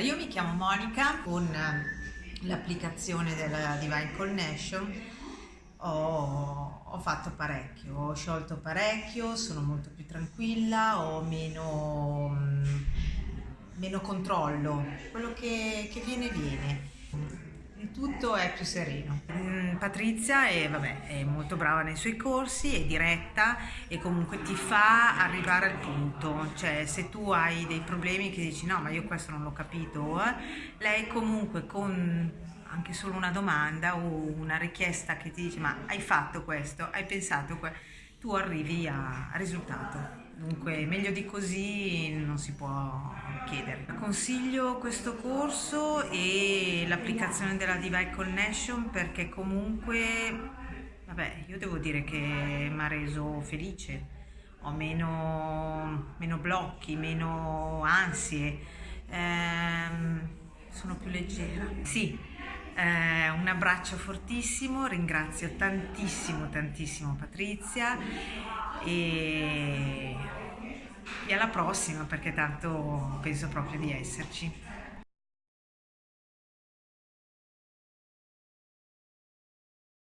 Io mi chiamo Monica con eh, l'applicazione della Divine Connection ho, ho, fatto parecchio, ho sciolto parecchio, sono molto più tranquilla, ho meno, meno controllo, quello che, che viene viene tutto è più sereno. Mm, Patrizia è, vabbè, è, molto brava nei suoi corsi, è diretta e comunque ti fa arrivare al punto, cioè se tu hai dei problemi che dici no ma io questo non l'ho capito, eh, lei comunque con anche solo una domanda o una richiesta che ti dice ma hai fatto questo, hai pensato questo, tu arrivi al risultato. Dunque meglio di così non si può chiedere. Consiglio questo corso e l'applicazione della Divine Connection perché comunque, vabbè, io devo dire che mi ha reso felice. Ho meno, meno blocchi, meno ansie, ehm, sono più leggera. Sì, eh, un abbraccio fortissimo, ringrazio tantissimo tantissimo Patrizia e, e alla prossima perché tanto penso proprio di esserci.